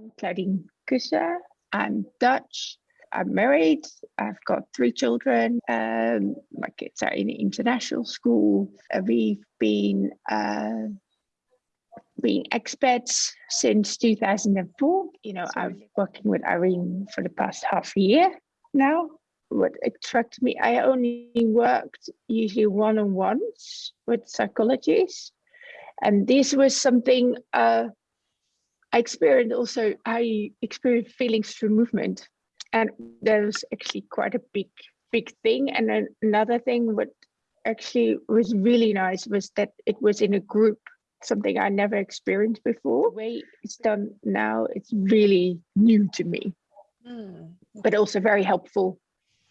I'm Claudine Kusser. I'm Dutch. I'm married. I've got three children. Um, my kids are in international school. Uh, we've been uh, being expats since 2004. You know, I've working with Irene for the past half a year now. What attracted me, I only worked usually one-on-ones with psychologists. And this was something uh, I experienced also, I experienced feelings through movement. And that was actually quite a big, big thing. And then another thing what actually was really nice was that it was in a group, something I never experienced before. The way it's done now, it's really new to me, mm. but also very helpful